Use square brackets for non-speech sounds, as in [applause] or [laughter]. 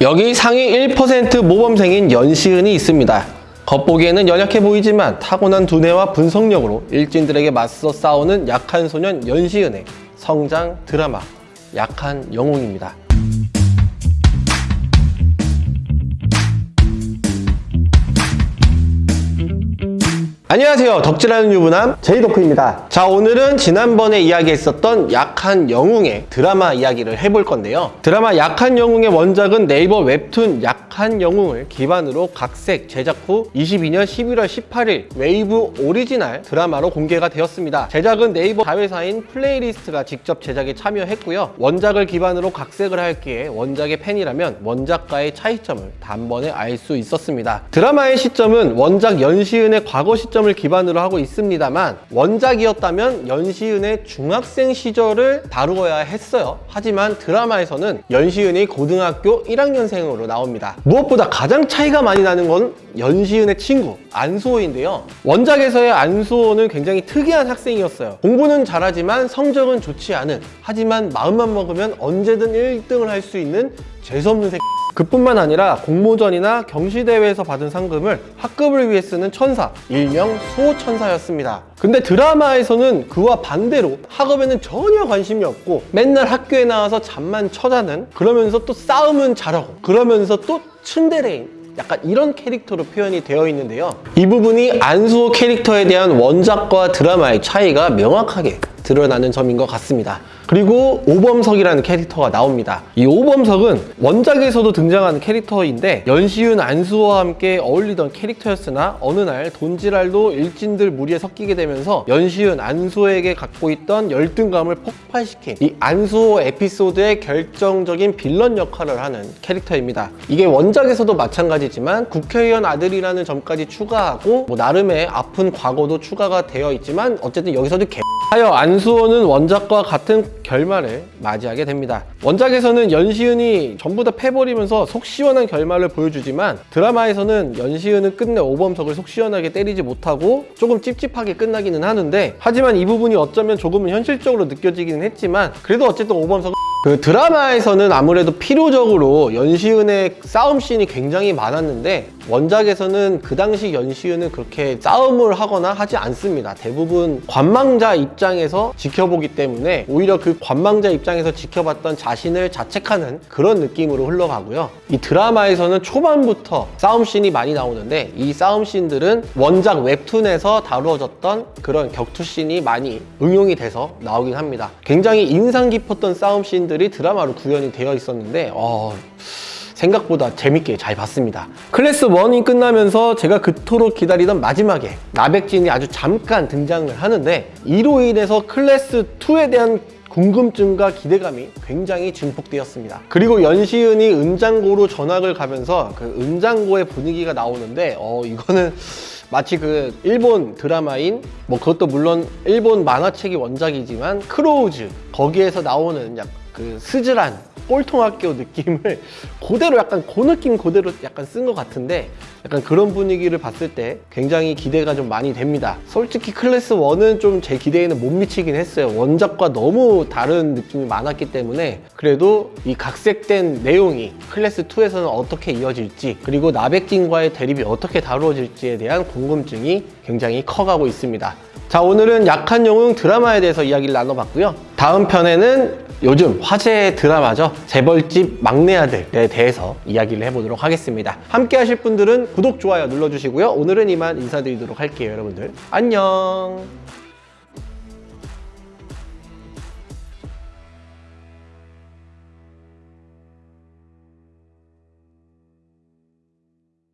여기 상위 1% 모범생인 연시은이 있습니다. 겉보기에는 연약해 보이지만 타고난 두뇌와 분석력으로 일진들에게 맞서 싸우는 약한 소년 연시은의 성장 드라마 약한 영웅입니다. 안녕하세요. 덕질하는 유부남 제이덕후입니다. 자, 오늘은 지난번에 이야기했었던 약한 영웅의 드라마 이야기를 해볼 건데요. 드라마 약한 영웅의 원작은 네이버 웹툰 약한 영웅을 기반으로 각색 제작 후 22년 11월 18일 웨이브 오리지널 드라마로 공개가 되었습니다. 제작은 네이버 자회사인 플레이리스트가 직접 제작에 참여했고요. 원작을 기반으로 각색을 할 기에 원작의 팬이라면 원작과의 차이점을 단번에 알 수 있었습니다. 드라마의 시점은 원작 연시은의 과거 시점 을 기반으로 하고 있습니다만 원작이었다면 연시은의 중학생 시절을 다루어야 했어요. 하지만 드라마에서는 연시은이 고등학교 1학년생으로 나옵니다. 무엇보다 가장 차이가 많이 나는 건 연시은의 친구 안수호인데요. 원작에서의 안수호는 굉장히 특이한 학생이었어요. 공부는 잘하지만 성적은 좋지 않은 하지만 마음만 먹으면 언제든 1등을 할 수 있는 재수없는 새끼 그뿐만 아니라 공모전이나 경시대회에서 받은 상금을 학급을 위해 쓰는 천사, 일명 수호천사였습니다. 근데 드라마에서는 그와 반대로 학업에는 전혀 관심이 없고 맨날 학교에 나와서 잠만 쳐자는 그러면서 또 싸움은 잘하고 그러면서 또 츤데레인 약간 이런 캐릭터로 표현이 되어 있는데요. 이 부분이 안수호 캐릭터에 대한 원작과 드라마의 차이가 명확하게 드러나는 점인 것 같습니다. 그리고 오범석이라는 캐릭터가 나옵니다. 이 오범석은 원작에서도 등장하는 캐릭터인데 연시윤 안수호와 함께 어울리던 캐릭터였으나 어느 날 돈지랄도 일진들 무리에 섞이게 되면서 연시윤 안수호에게 갖고 있던 열등감을 폭발시킨 이 안수호 에피소드의 결정적인 빌런 역할을 하는 캐릭터입니다. 이게 원작에서도 마찬가지지만 국회의원 아들이라는 점까지 추가하고 뭐 나름의 아픈 과거도 추가가 되어 있지만 어쨌든 여기서도 개 하여 안 수호는 원작과 같은 결말을 맞이하게 됩니다. 원작에서는 연시은이 전부 다 패버리면서 속 시원한 결말을 보여주지만 드라마에서는 연시은은 끝내 오범석을 속 시원하게 때리지 못하고 조금 찝찝하게 끝나기는 하는데 하지만 이 부분이 어쩌면 조금은 현실적으로 느껴지기는 했지만 그래도 어쨌든 오범석은 그 드라마에서는 아무래도 필요적으로 연시은의 싸움 씬이 굉장히 많았는데 원작에서는 그 당시 연시은은 그렇게 싸움을 하거나 하지 않습니다. 대부분 관망자 입장에서 지켜보기 때문에 오히려 그 관망자 입장에서 지켜봤던 자신을 자책하는 그런 느낌으로 흘러가고요. 이 드라마에서는 초반부터 싸움 씬이 많이 나오는데 이 싸움 씬들은 원작 웹툰에서 다루어졌던 그런 격투 씬이 많이 응용이 돼서 나오긴 합니다. 굉장히 인상 깊었던 싸움 씬 들이 드라마로 구현이 되어 있었는데 어... 생각보다 재밌게 잘 봤습니다. 클래스 1이 끝나면서 제가 그토록 기다리던 마지막에 나백진이 아주 잠깐 등장을 하는데 이로 인해서 클래스 2에 대한 궁금증과 기대감이 굉장히 증폭되었습니다. 그리고 연시은이 은장고로 전학을 가면서 그 은장고의 분위기가 나오는데 어 이거는 마치 그 일본 드라마인 뭐 그것도 물론 일본 만화책이 원작이지만 크로우즈 거기에서 나오는 약 그 스즈란 꼴통학교 느낌을 [laughs] 그대로 약간 그 느낌 그대로 약간 쓴 것 같은데 약간 그런 분위기를 봤을 때 굉장히 기대가 좀 많이 됩니다. 솔직히 클래스 1은 좀 제 기대에는 못 미치긴 했어요. 원작과 너무 다른 느낌이 많았기 때문에 그래도 이 각색된 내용이 클래스 2에서는 어떻게 이어질지 그리고 나백진과의 대립이 어떻게 다루어질지에 대한 궁금증이 굉장히 커가고 있습니다. 자 오늘은 약한 영웅 드라마에 대해서 이야기를 나눠봤고요. 다음 편에는 요즘 화제의 드라마죠. 재벌집 막내 아들에 대해서 이야기를 해보도록 하겠습니다. 함께 하실 분들은 구독, 좋아요 눌러주시고요. 오늘은 이만 인사드리도록 할게요, 여러분들. 안녕!